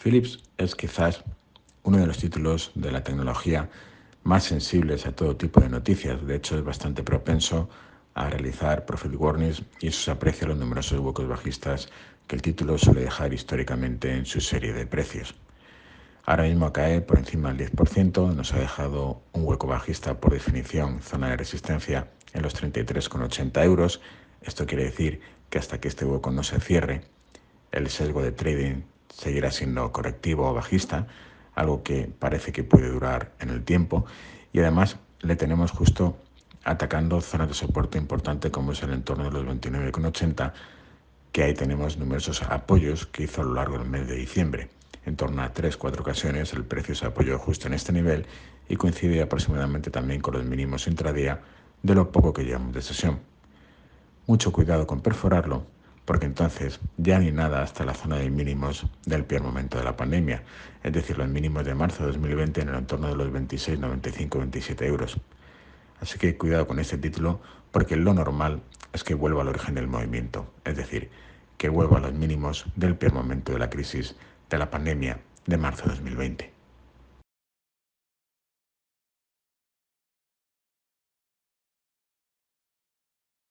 Philips es quizás uno de los títulos de la tecnología más sensibles a todo tipo de noticias. De hecho, es bastante propenso a realizar profit warnings y eso se aprecia los numerosos huecos bajistas que el título suele dejar históricamente en su serie de precios. Ahora mismo cae por encima del 10%, nos ha dejado un hueco bajista por definición, zona de resistencia en los 33,80 euros. Esto quiere decir que hasta que este hueco no se cierre, el sesgo de trading seguirá siendo correctivo o bajista, algo que parece que puede durar en el tiempo y además le tenemos justo atacando zonas de soporte importante como es el entorno de los 29,80 que ahí tenemos numerosos apoyos que hizo a lo largo del mes de diciembre. En torno a 3-4 ocasiones el precio se apoyó justo en este nivel y coincide aproximadamente también con los mínimos intradía de lo poco que llevamos de sesión. Mucho cuidado con perforarlo porque entonces ya ni nada hasta la zona de mínimos del peor momento de la pandemia, es decir, los mínimos de marzo de 2020 en el entorno de los 26, 95, 27 euros. Así que cuidado con este título porque lo normal es que vuelva al origen del movimiento, es decir, que vuelva a los mínimos del peor momento de la crisis de la pandemia de marzo de 2020.